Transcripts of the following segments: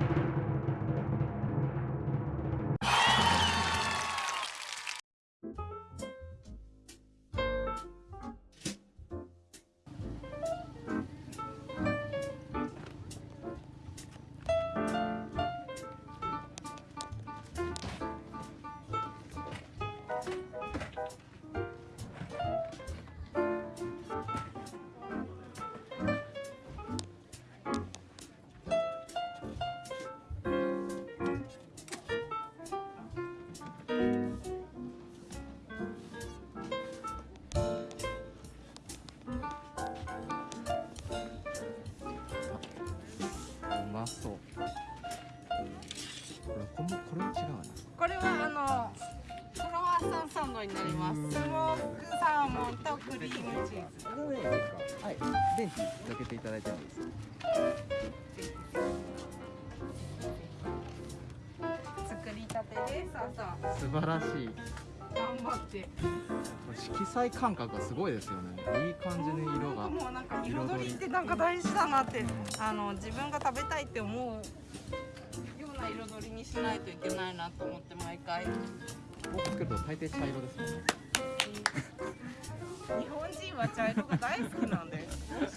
you. これこれは違うな。これはあのクロワッサンサンドになります。スモークサーモンとクリームチーズ。はい。けていただいてもいいですか？作りたてです朝素晴らしい。頑張って色彩感覚がすごいですよね。いい感じの色が。もうなんか彩りってなんか大事だなってうん。あの自分が食べたいって思う彩りにしないといけないなと思って毎回。僕作ると大抵茶色ですもんね。日本人は茶色が大好きなんで。美味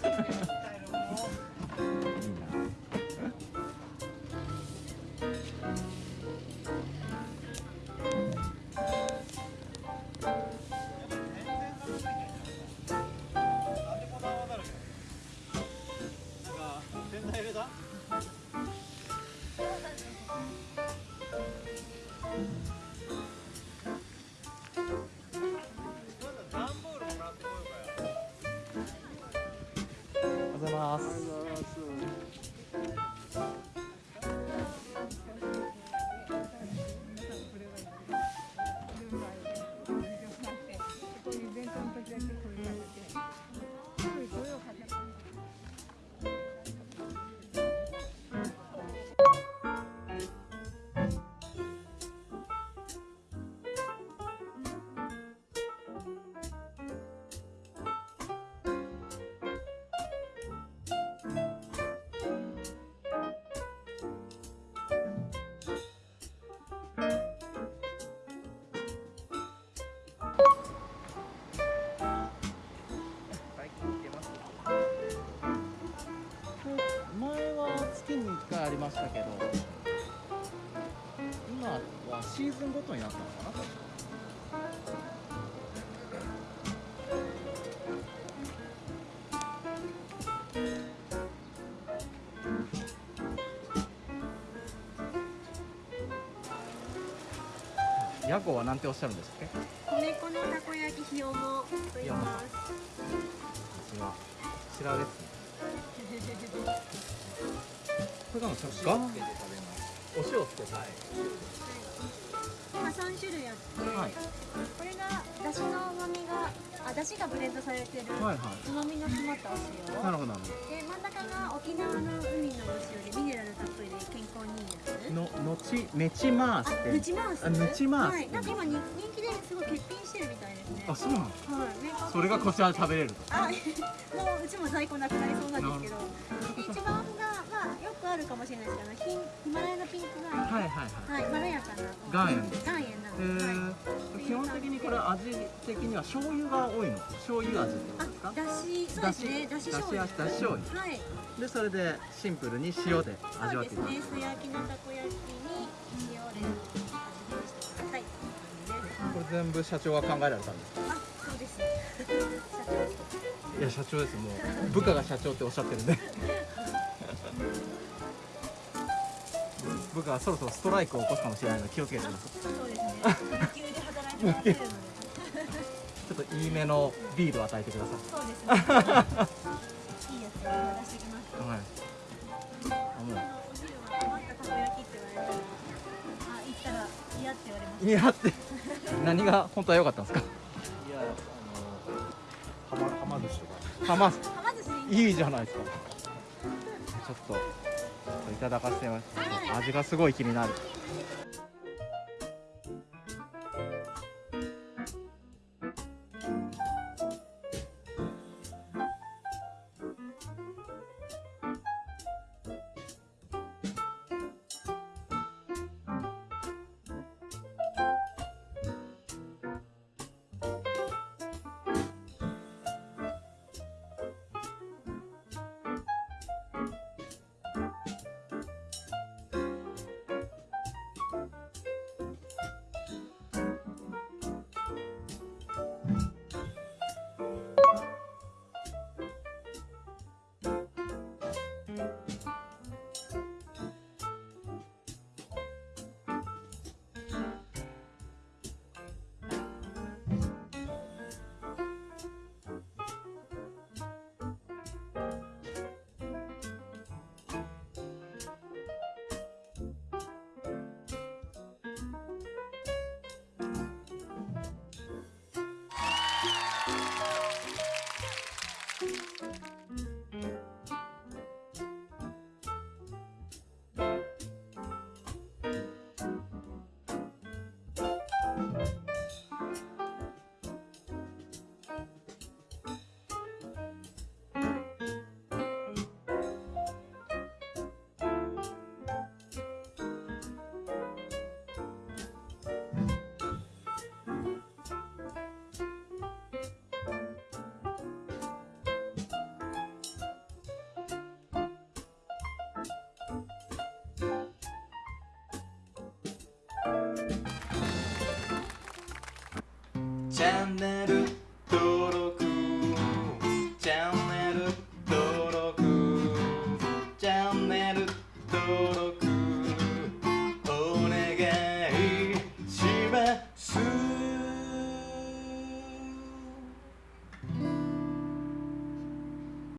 ましたけど今はシーズンごとになったのかな屋号は何ておっしゃるんですっけ？米粉のたこ焼きひよもと言います。こちらこちらですねこれがの塩つけて食べます。お塩つけて。はい。今三種類あって、はいこれがだしの旨味があだしがブレンドされてるはいはい。旨味の詰まったお塩。なるほど。なるほで真ん中が沖縄の海のお塩でミネラルたっぷりで健康にいいやつ。どののちめちまーすっあ、てヌチマース？あヌチマース。はい、なんか今に人気ですごい欠品してるみたいですね。あそうなの？はい、それがこちらで食べれると。あ、もううちも在庫なくなりそうなんですけど、で一番あるかもしれないですけど、ヒマラヤのピンク岩塩。はいはいはい。はい、まろやかな岩塩。岩塩なえので、はい、ー、基本的にこれ味的には醤油が多いの？醤油味ってことですか？あ、だし、そうですね、だし。醤油。だし醤油。はい、でそれでシンプルに塩で味そうですね、わっていただく素焼きのたこ焼きに塩で味見してください。これ全部社長が考えられたんですか？あ、そうです。社長。いや社長です。もう部下が社長っておっしゃってるんで部下はそろそろストライクを起こすかもしれないので気をつけてくださいそうですね。有給で働いてもらってるので。ちょっといいめのビールを与えてくださそうですね。いいやつを出してきます。いはいお昼は余ったたこ焼きって言われたら、あ、行ったら嫌って言われまういやって何が本当は良かったんですか？いや、あの、はま、はま寿司とか。はました。はま寿司でいいじゃないですかちょっといただかせてます。味がすごい気になる。チャンネル登録チャンネル登録チャンネル登録